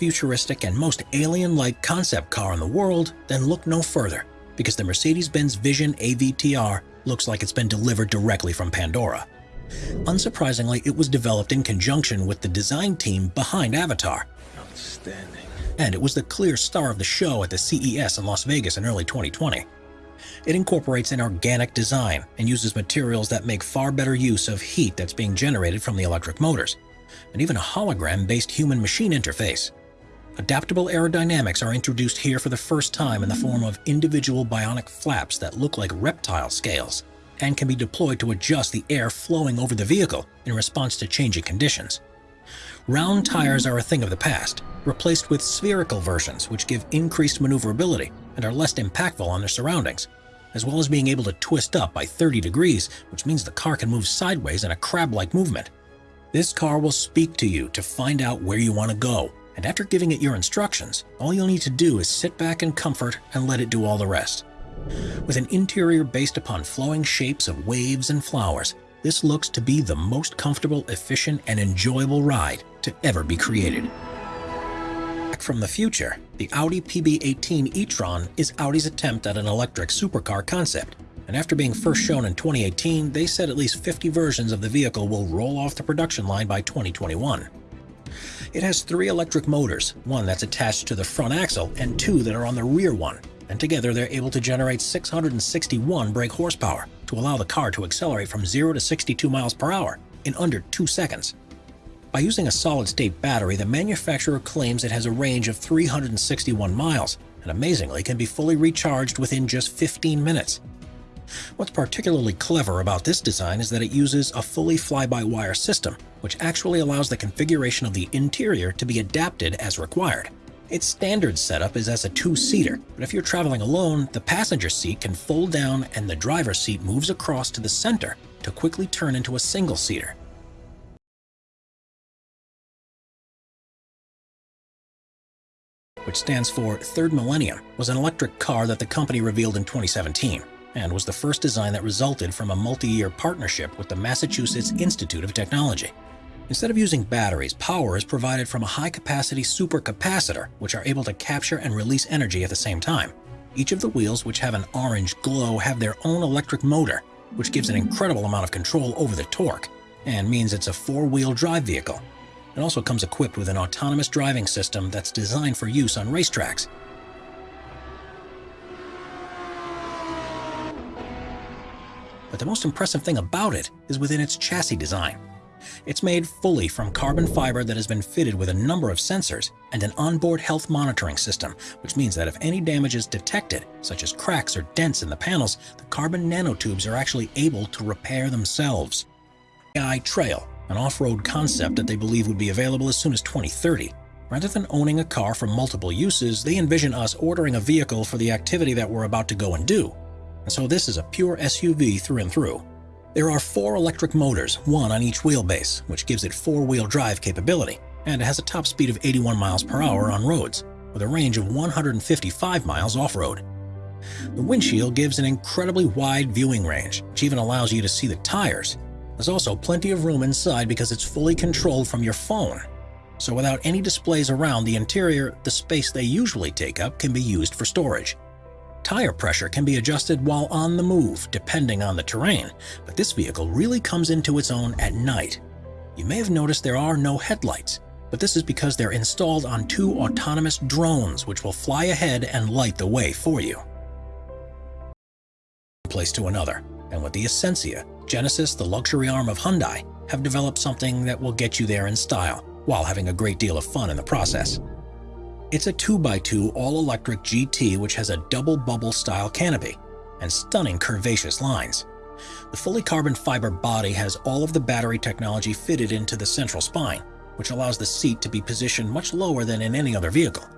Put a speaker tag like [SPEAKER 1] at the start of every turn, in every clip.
[SPEAKER 1] futuristic and most alien-like concept car in the world, then look no further, because the Mercedes-Benz Vision AVTR looks like it's been delivered directly from Pandora. Unsurprisingly, it was developed in conjunction with the design team behind Avatar.
[SPEAKER 2] Outstanding.
[SPEAKER 1] And it was the clear star of the show at the CES in Las Vegas in early 2020. It incorporates an organic design and uses materials that make far better use of heat that's being generated from the electric motors, and even a hologram-based human-machine interface. Adaptable aerodynamics are introduced here for the first time in the form of individual bionic flaps that look like reptile scales and can be deployed to adjust the air flowing over the vehicle in response to changing conditions. Round tires are a thing of the past, replaced with spherical versions which give increased maneuverability and are less impactful on their surroundings, as well as being able to twist up by 30 degrees, which means the car can move sideways in a crab-like movement. This car will speak to you to find out where you want to go, and after giving it your instructions, all you'll need to do is sit back in comfort and let it do all the rest. With an interior based upon flowing shapes of waves and flowers, this looks to be the most comfortable, efficient, and enjoyable ride to ever be created. Back from the future, the Audi PB18 e-tron is Audi's attempt at an electric supercar concept, and after being first shown in 2018, they said at least 50 versions of the vehicle will roll off the production line by 2021. It has three electric motors, one that's attached to the front axle and two that are on the rear one, and together they're able to generate 661 brake horsepower to allow the car to accelerate from 0 to 62 miles per hour in under 2 seconds. By using a solid-state battery, the manufacturer claims it has a range of 361 miles, and amazingly can be fully recharged within just 15 minutes. What's particularly clever about this design is that it uses a fully fly-by-wire system, which actually allows the configuration of the interior to be adapted as required. Its standard setup is as a two-seater, but if you're traveling alone, the passenger seat can fold down and the driver's seat moves across to the center to quickly turn into a single-seater. which stands for Third Millennium, was an electric car that the company revealed in 2017, and was the first design that resulted from a multi-year partnership with the Massachusetts Institute of Technology. Instead of using batteries, power is provided from a high-capacity supercapacitor, which are able to capture and release energy at the same time. Each of the wheels, which have an orange glow, have their own electric motor, which gives an incredible amount of control over the torque, and means it's a four-wheel drive vehicle. It also comes equipped with an autonomous driving system that's designed for use on racetracks. But the most impressive thing about it is within its chassis design. It's made fully from carbon fiber that has been fitted with a number of sensors and an onboard health monitoring system, which means that if any damage is detected, such as cracks or dents in the panels, the carbon nanotubes are actually able to repair themselves. AI Trail, an off-road concept that they believe would be available as soon as 2030. Rather than owning a car for multiple uses, they envision us ordering a vehicle for the activity that we're about to go and do. And so this is a pure SUV through and through. There are four electric motors, one on each wheelbase, which gives it four-wheel drive capability, and it has a top speed of 81 miles per hour on roads, with a range of 155 miles off-road. The windshield gives an incredibly wide viewing range, which even allows you to see the tires. There's also plenty of room inside because it's fully controlled from your phone. So without any displays around the interior, the space they usually take up can be used for storage. Tire pressure can be adjusted while on the move, depending on the terrain, but this vehicle really comes into its own at night. You may have noticed there are no headlights, but this is because they're installed on two autonomous drones which will fly ahead and light the way for you. Place to another, and with the Essentia, Genesis, the luxury arm of Hyundai, have developed something that will get you there in style, while having a great deal of fun in the process. It's a 2x2 all-electric GT which has a double bubble style canopy and stunning curvaceous lines. The fully carbon fiber body has all of the battery technology fitted into the central spine, which allows the seat to be positioned much lower than in any other vehicle.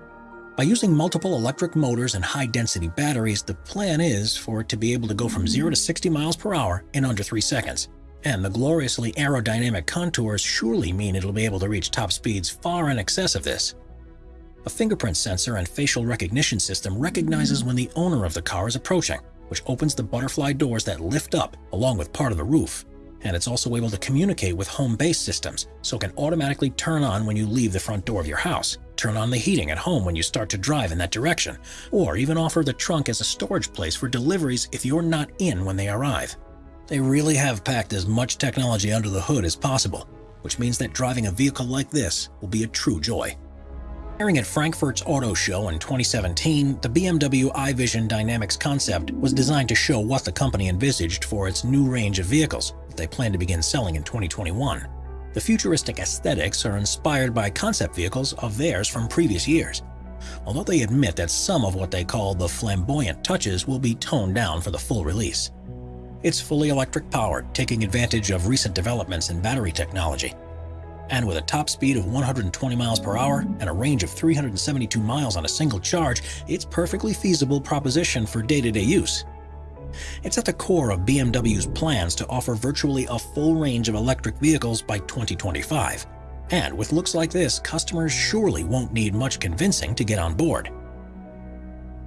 [SPEAKER 1] By using multiple electric motors and high-density batteries, the plan is for it to be able to go from 0 to 60 miles per hour in under 3 seconds. And the gloriously aerodynamic contours surely mean it'll be able to reach top speeds far in excess of this. A fingerprint sensor and facial recognition system recognizes when the owner of the car is approaching, which opens the butterfly doors that lift up along with part of the roof. And it's also able to communicate with home base systems, so it can automatically turn on when you leave the front door of your house. turn on the heating at home when you start to drive in that direction, or even offer the trunk as a storage place for deliveries if you're not in when they arrive. They really have packed as much technology under the hood as possible, which means that driving a vehicle like this will be a true joy. Airing at Frankfurt's Auto Show in 2017, the BMW iVision Dynamics concept was designed to show what the company envisaged for its new range of vehicles that they plan to begin selling in 2021. The futuristic aesthetics are inspired by concept vehicles of theirs from previous years, although they admit that some of what they call the flamboyant touches will be toned down for the full release. It's fully electric powered, taking advantage of recent developments in battery technology, and with a top speed of 120 miles per hour and a range of 372 miles on a single charge, it's perfectly feasible proposition for day-to-day -day use. It's at the core of BMW's plans to offer virtually a full range of electric vehicles by 2025. And with looks like this, customers surely won't need much convincing to get on board.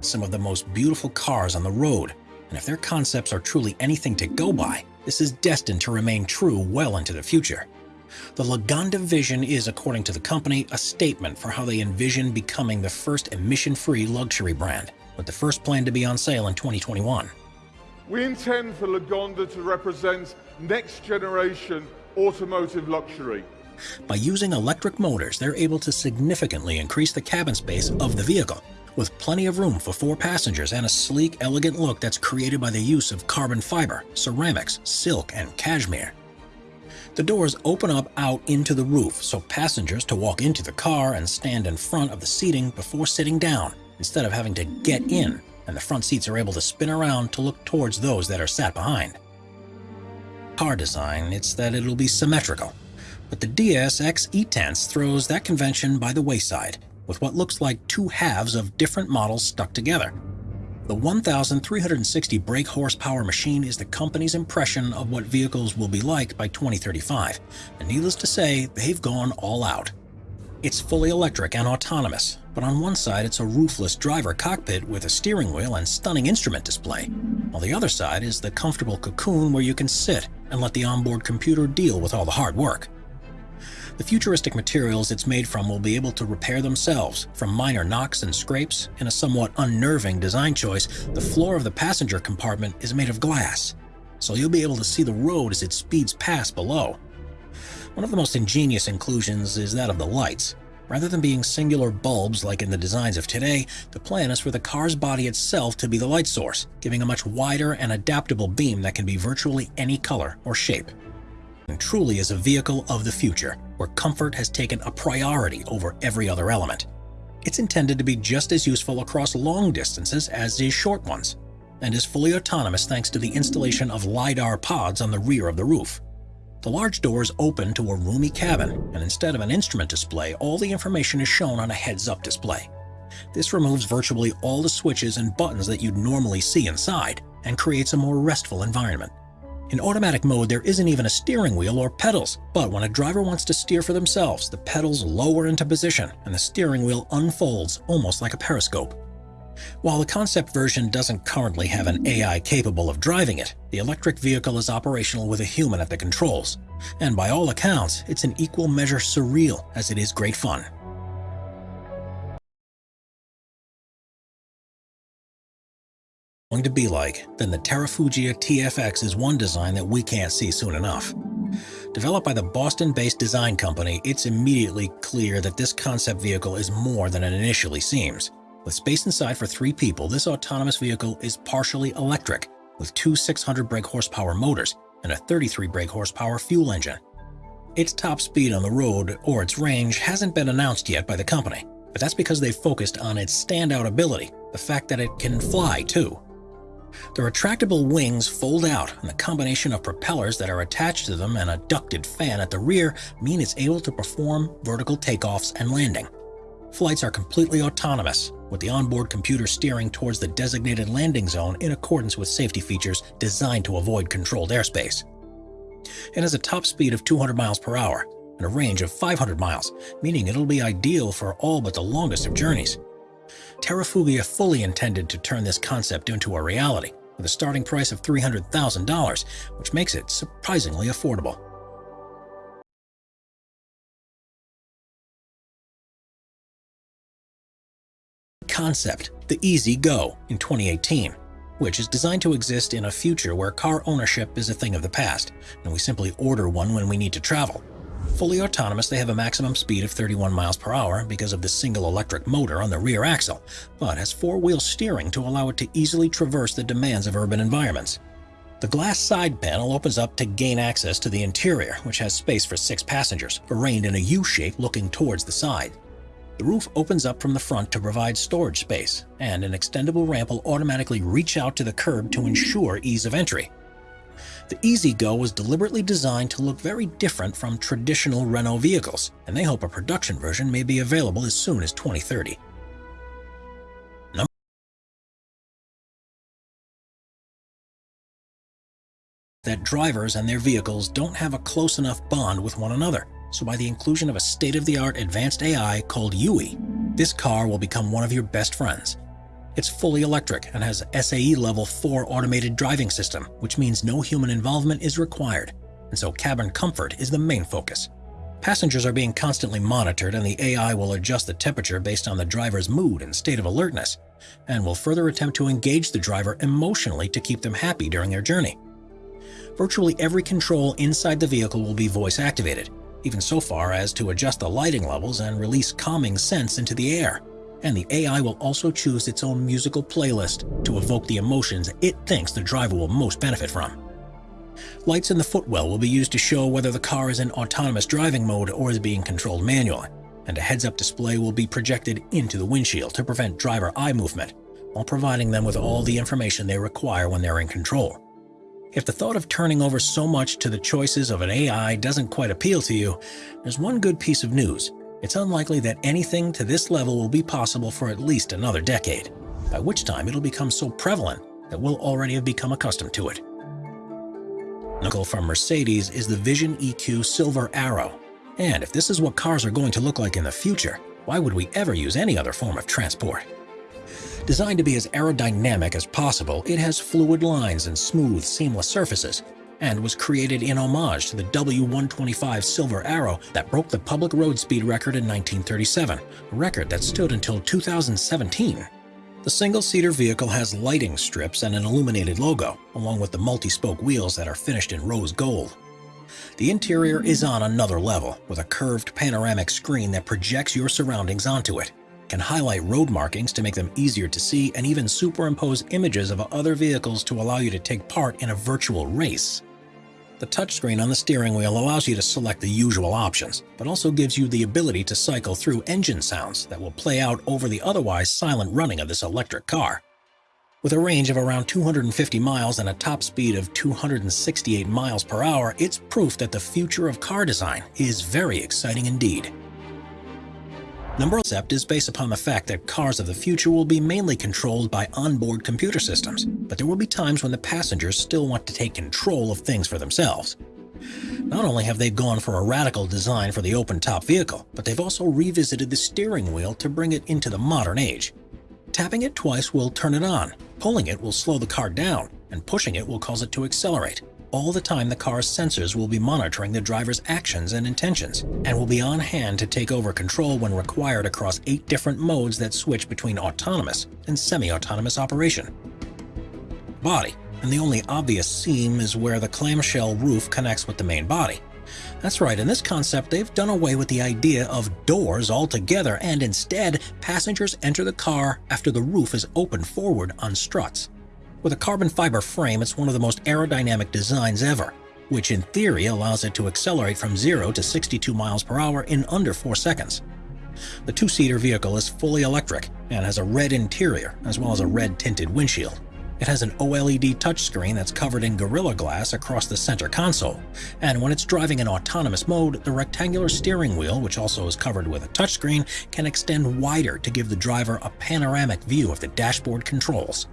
[SPEAKER 1] Some of the most beautiful cars on the road, and if their concepts are truly anything to go by, this is destined to remain true well into the future. The Lagonda Vision is, according to the company, a statement for how they envision becoming the first emission-free luxury brand, with the first plan to be on sale in 2021.
[SPEAKER 2] We intend for Lagonda to represent next-generation automotive luxury.
[SPEAKER 1] By using electric motors, they're able to significantly increase the cabin space of the vehicle, with plenty of room for four passengers and a sleek, elegant look that's created by the use of carbon fiber, ceramics, silk, and cashmere. The doors open up out into the roof so passengers to walk into the car and stand in front of the seating before sitting down, instead of having to get in, and the front seats are able to spin around to look towards those that are sat behind. Car design, it's that it'll be symmetrical, but the DS-X E-Tense throws that convention by the wayside, with what looks like two halves of different models stuck together, the 1,360 brake horsepower machine is the company's impression of what vehicles will be like by 2035, and needless to say, they've gone all out. It's fully electric and autonomous, but on one side it's a roofless driver cockpit with a steering wheel and stunning instrument display, while the other side is the comfortable cocoon where you can sit and let the onboard computer deal with all the hard work. The futuristic materials it's made from will be able to repair themselves from minor knocks and scrapes. In a somewhat unnerving design choice, the floor of the passenger compartment is made of glass, so you'll be able to see the road as it speeds past below. One of the most ingenious inclusions is that of the lights. Rather than being singular bulbs like in the designs of today, the plan is for the car's body itself to be the light source, giving a much wider and adaptable beam that can be virtually any color or shape and truly is a vehicle of the future, where comfort has taken a priority over every other element. It's intended to be just as useful across long distances as is short ones, and is fully autonomous thanks to the installation of LiDAR pods on the rear of the roof. The large doors open to a roomy cabin, and instead of an instrument display, all the information is shown on a heads-up display. This removes virtually all the switches and buttons that you'd normally see inside, and creates a more restful environment. In automatic mode, there isn't even a steering wheel or pedals, but when a driver wants to steer for themselves, the pedals lower into position and the steering wheel unfolds almost like a periscope. While the concept version doesn't currently have an AI capable of driving it, the electric vehicle is operational with a human at the controls. And by all accounts, it's an equal measure surreal as it is great fun. Going to be like, then the Terrafugia TFX is one design that we can't see soon enough. Developed by the Boston-based design company, it's immediately clear that this concept vehicle is more than it initially seems. With space inside for three people, this autonomous vehicle is partially electric, with two 600 brake horsepower motors and a 33 brake horsepower fuel engine. Its top speed on the road, or its range, hasn't been announced yet by the company, but that's because they've focused on its standout ability, the fact that it can fly too. The retractable wings fold out, and the combination of propellers that are attached to them and a ducted fan at the rear mean it's able to perform vertical takeoffs and landing. Flights are completely autonomous, with the onboard computer steering towards the designated landing zone in accordance with safety features designed to avoid controlled airspace. It has a top speed of 200 miles per hour and a range of 500 miles, meaning it'll be ideal for all but the longest of journeys. Terrafugia fully intended to turn this concept into a reality, with a starting price of $300,000, which makes it surprisingly affordable. concept, the EZ-GO, in 2018, which is designed to exist in a future where car ownership is a thing of the past, and we simply order one when we need to travel. Fully autonomous, they have a maximum speed of 31 miles per hour because of the single electric motor on the rear axle, but has four-wheel steering to allow it to easily traverse the demands of urban environments. The glass side panel opens up to gain access to the interior, which has space for six passengers, arranged in a U-shape looking towards the side. The roof opens up from the front to provide storage space, and an extendable ramp will automatically reach out to the curb to ensure ease of entry. The E-Z-GO was deliberately designed to look very different from traditional Renault vehicles, and they hope a production version may be available as soon as 2030. that drivers and their vehicles don't have a close enough bond with one another, so by the inclusion of a state-of-the-art advanced AI called Yui, this car will become one of your best friends. It's fully electric and has SAE Level 4 automated driving system, which means no human involvement is required, and so cabin comfort is the main focus. Passengers are being constantly monitored and the AI will adjust the temperature based on the driver's mood and state of alertness, and will further attempt to engage the driver emotionally to keep them happy during their journey. Virtually every control inside the vehicle will be voice activated, even so far as to adjust the lighting levels and release calming scents into the air, and the AI will also choose its own musical playlist to evoke the emotions it thinks the driver will most benefit from. Lights in the footwell will be used to show whether the car is in autonomous driving mode or is being controlled manually, and a heads-up display will be projected into the windshield to prevent driver eye movement, while providing them with all the information they require when they're in control. If the thought of turning over so much to the choices of an AI doesn't quite appeal to you, there's one good piece of news it's unlikely that anything to this level will be possible for at least another decade, by which time it'll become so prevalent that we'll already have become accustomed to it. Knuckle from Mercedes is the Vision EQ Silver Arrow, and if this is what cars are going to look like in the future, why would we ever use any other form of transport? Designed to be as aerodynamic as possible, it has fluid lines and smooth, seamless surfaces, and was created in homage to the W125 Silver Arrow that broke the public road speed record in 1937, a record that stood until 2017. The single-seater vehicle has lighting strips and an illuminated logo, along with the multi-spoke wheels that are finished in rose gold. The interior is on another level, with a curved panoramic screen that projects your surroundings onto it, can highlight road markings to make them easier to see, and even superimpose images of other vehicles to allow you to take part in a virtual race. The touchscreen on the steering wheel allows you to select the usual options, but also gives you the ability to cycle through engine sounds that will play out over the otherwise silent running of this electric car. With a range of around 250 miles and a top speed of 268 miles per hour, it's proof that the future of car design is very exciting indeed. Number concept is based upon the fact that cars of the future will be mainly controlled by onboard computer systems, but there will be times when the passengers still want to take control of things for themselves. Not only have they gone for a radical design for the open-top vehicle, but they've also revisited the steering wheel to bring it into the modern age. Tapping it twice will turn it on, pulling it will slow the car down, and pushing it will cause it to accelerate all the time the car's sensors will be monitoring the driver's actions and intentions, and will be on hand to take over control when required across eight different modes that switch between autonomous and semi-autonomous operation. Body, and the only obvious seam is where the clamshell roof connects with the main body. That's right, in this concept they've done away with the idea of doors altogether and instead passengers enter the car after the roof is opened forward on struts. With a carbon fiber frame, it's one of the most aerodynamic designs ever, which in theory allows it to accelerate from 0 to 62 miles per hour in under 4 seconds. The two-seater vehicle is fully electric and has a red interior as well as a red tinted windshield. It has an OLED touchscreen that's covered in Gorilla Glass across the center console, and when it's driving in autonomous mode, the rectangular steering wheel, which also is covered with a touchscreen, can extend wider to give the driver a panoramic view of the dashboard controls.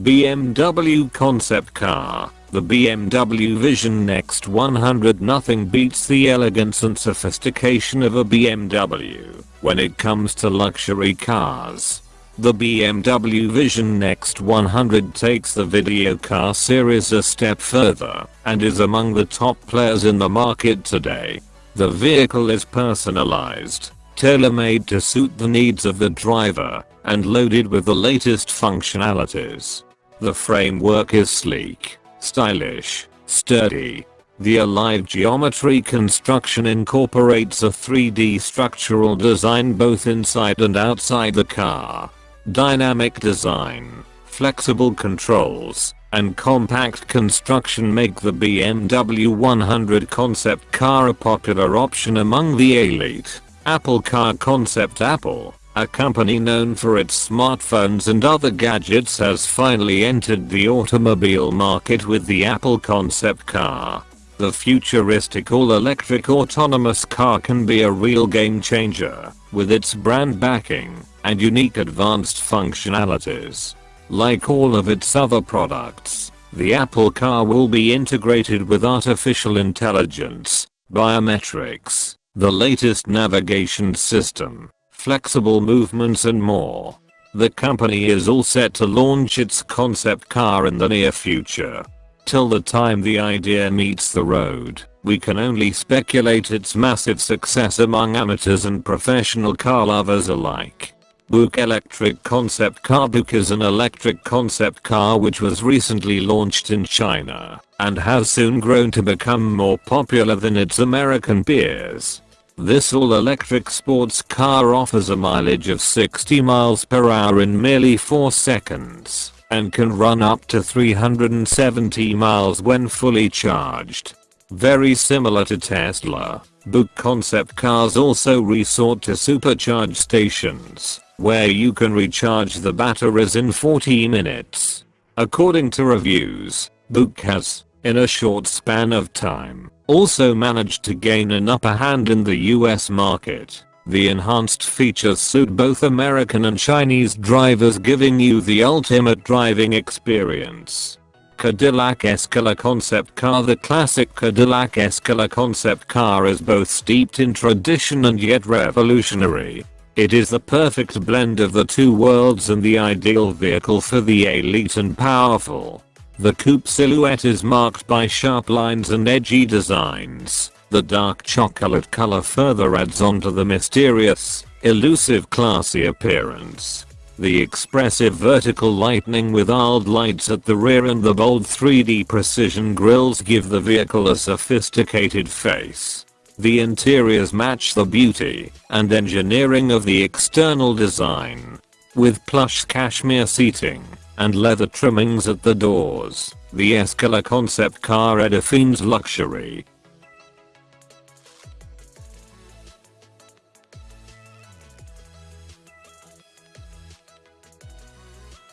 [SPEAKER 3] BMW concept car. The BMW Vision Next 100 Nothing beats the elegance and sophistication of a BMW when it comes to luxury cars. The BMW Vision Next 100 takes the video car series a step further and is among the top players in the market today. The vehicle is personalized, tailor-made to suit the needs of the driver, and loaded with the latest functionalities. The framework is sleek, stylish, sturdy. The Alive Geometry construction incorporates a 3D structural design both inside and outside the car. Dynamic design, flexible controls, and compact construction make the BMW 100 concept car a popular option among the elite. Apple Car Concept Apple, a company known for its smartphones and other gadgets has finally entered the automobile market with the Apple Concept Car. The futuristic all-electric autonomous car can be a real game changer, with its brand backing and unique advanced functionalities. Like all of its other products, the Apple car will be integrated with artificial intelligence, biometrics, the latest navigation system, flexible movements and more. The company is all set to launch its concept car in the near future. Till the time the idea meets the road, we can only speculate its massive success among amateurs and professional car lovers alike. Buick Electric Concept Car Buick is an electric concept car which was recently launched in China and has soon grown to become more popular than its American peers. This all-electric sports car offers a mileage of 60 miles per hour in merely 4 seconds and can run up to 370 miles when fully charged. Very similar to Tesla, Buick concept cars also resort to supercharge stations, where you can recharge the batteries in 40 minutes. According to reviews, Buick has, in a short span of time, also managed to gain an upper hand in the US market. The enhanced features suit both American and Chinese drivers giving you the ultimate driving experience. Cadillac Escalade concept car The classic Cadillac Escalade concept car is both steeped in tradition and yet revolutionary. It is the perfect blend of the two worlds and the ideal vehicle for the elite and powerful. The coupe silhouette is marked by sharp lines and edgy designs. The dark chocolate color further adds on to the mysterious, elusive classy appearance. The expressive vertical lightning with old lights at the rear and the bold 3D precision grills give the vehicle a sophisticated face. The interiors match the beauty and engineering of the external design. With plush cashmere seating, and leather trimmings at the doors. The Escalade concept car redefines luxury.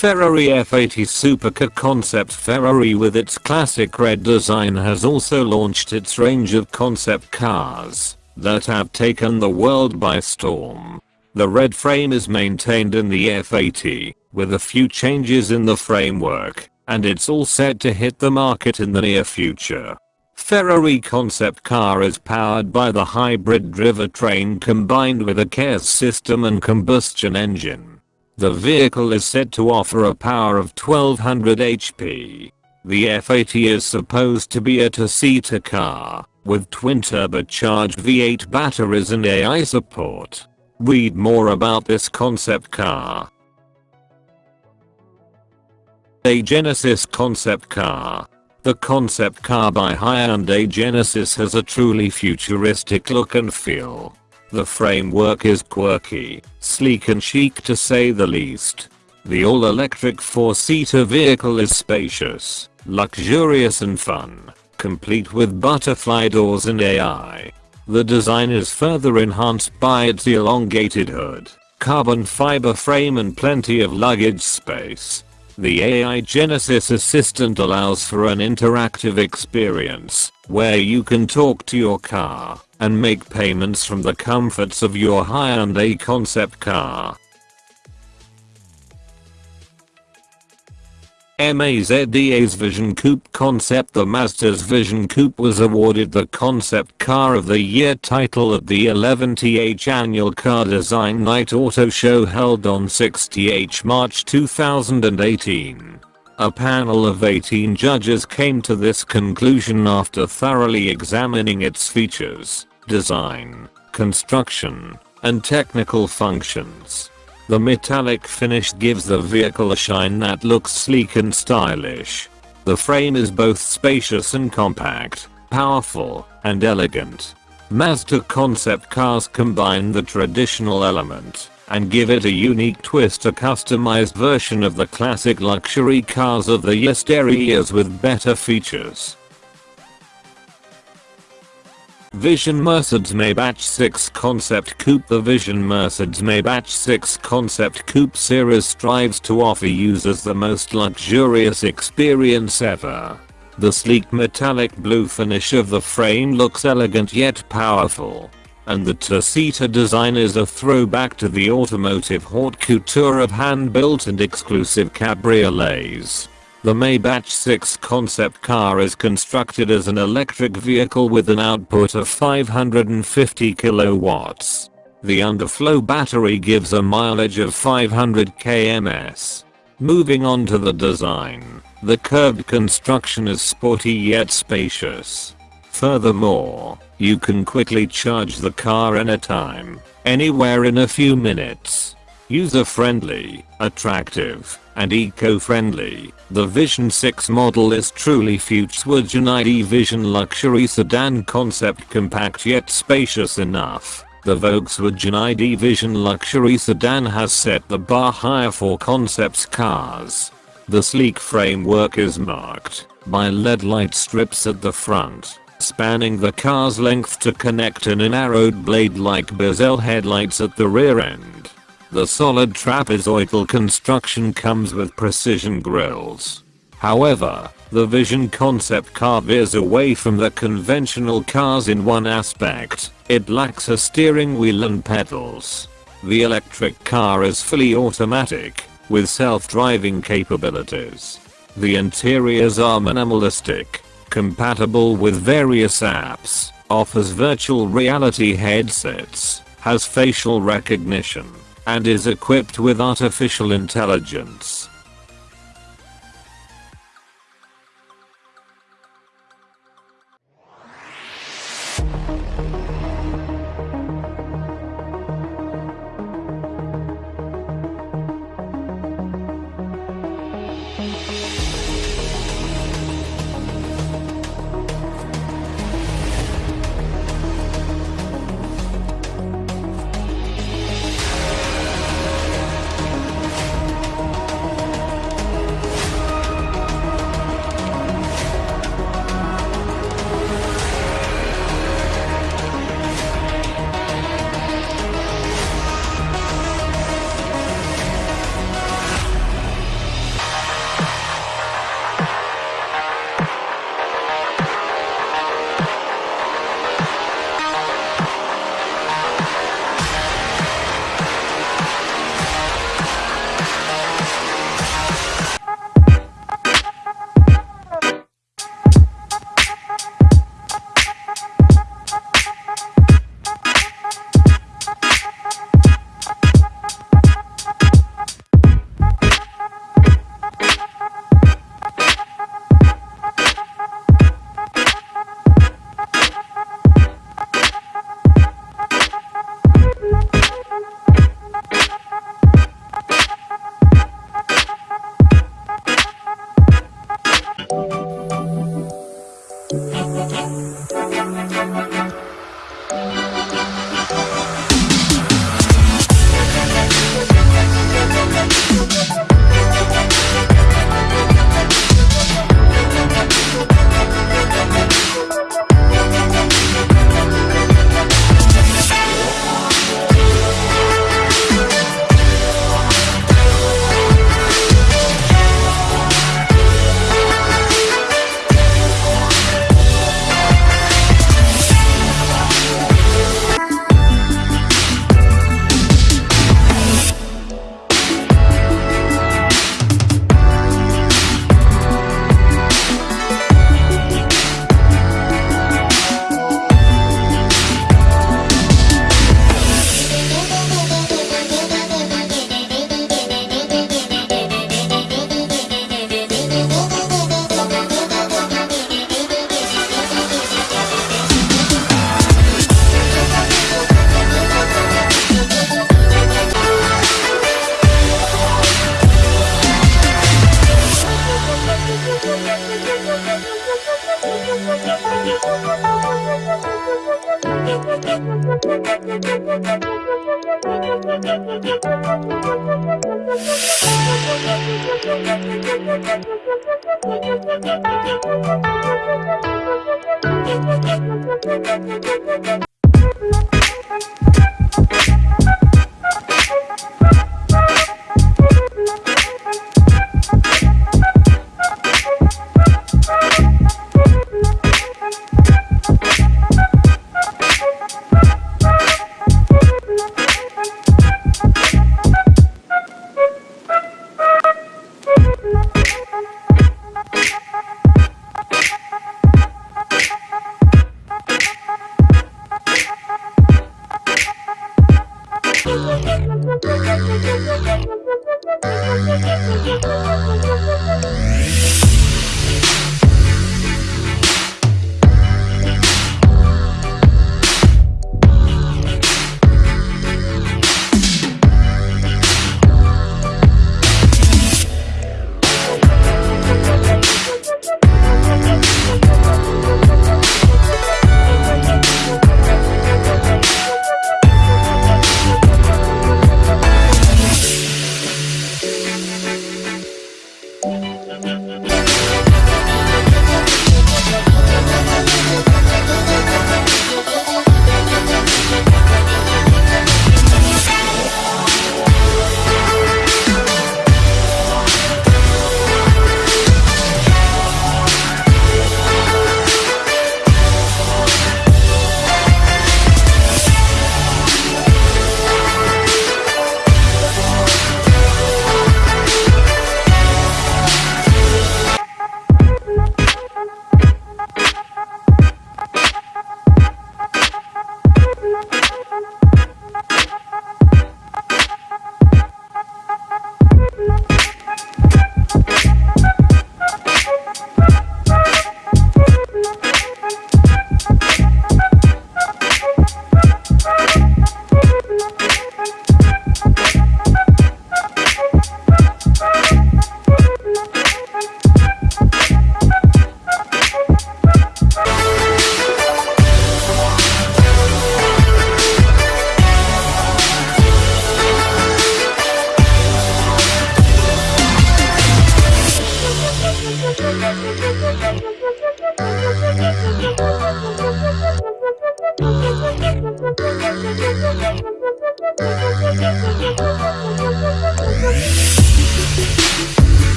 [SPEAKER 3] Ferrari F80 Supercar concept Ferrari with its classic red design has also launched its range of concept cars that have taken the world by storm. The red frame is maintained in the F80, with a few changes in the framework, and it's all set to hit the market in the near future. Ferrari concept car is powered by the hybrid drivetrain combined with a CARES system and combustion engine. The vehicle is said to offer a power of 1200 HP. The F80 is supposed to be a two-seater car, with twin turbocharged V8 batteries and AI support. Read more about this concept car. A Genesis concept car. The concept car by Hyundai Genesis has a truly futuristic look and feel. The framework is quirky, sleek and chic to say the least. The all-electric 4-seater vehicle is spacious, luxurious and fun, complete with butterfly doors and AI. The design is further enhanced by its elongated hood, carbon fiber frame and plenty of luggage space. The AI Genesis Assistant allows for an interactive experience, where you can talk to your car and make payments from the comforts of your Hyundai concept car. Mazda's Vision Coupe concept The Mazda's Vision Coupe was awarded the Concept Car of the Year title at the 11th Annual Car Design Night Auto Show held on 6th March 2018. A panel of 18 judges came to this conclusion after thoroughly examining its features, design, construction, and technical functions. The metallic finish gives the vehicle a shine that looks sleek and stylish. The frame is both spacious and compact, powerful, and elegant. Mazda concept cars combine the traditional element and give it a unique twist a customized version of the classic luxury cars of the yesteryears with better features. Vision Mercedes Maybach 6 Concept Coupe The Vision Mercedes Maybach 6 Concept Coupe series strives to offer users the most luxurious experience ever. The sleek metallic blue finish of the frame looks elegant yet powerful. And the two-seater design is a throwback to the automotive haute couture of hand-built and exclusive cabriolets. The Maybach 6 concept car is constructed as an electric vehicle with an output of 550 kilowatts. The underflow battery gives a mileage of 500 kms. Moving on to the design, the curved construction is sporty yet spacious. Furthermore, you can quickly charge the car anytime, anywhere in a few minutes. User friendly, attractive, and eco-friendly, the Vision 6 model is truly Volkswagen ID Vision luxury sedan concept compact yet spacious enough. The Volkswagen ID Vision luxury sedan has set the bar higher for concepts cars. The sleek framework is marked by LED light strips at the front, spanning the car's length to connect in a narrowed blade-like bezel headlights at the rear end. The solid trapezoidal construction comes with precision grills. However, the Vision concept car veers away from the conventional cars in one aspect, it lacks a steering wheel and pedals. The electric car is fully automatic, with self-driving capabilities. The interiors are minimalistic, compatible with various apps, offers virtual reality headsets, has facial recognition, and is equipped with artificial intelligence.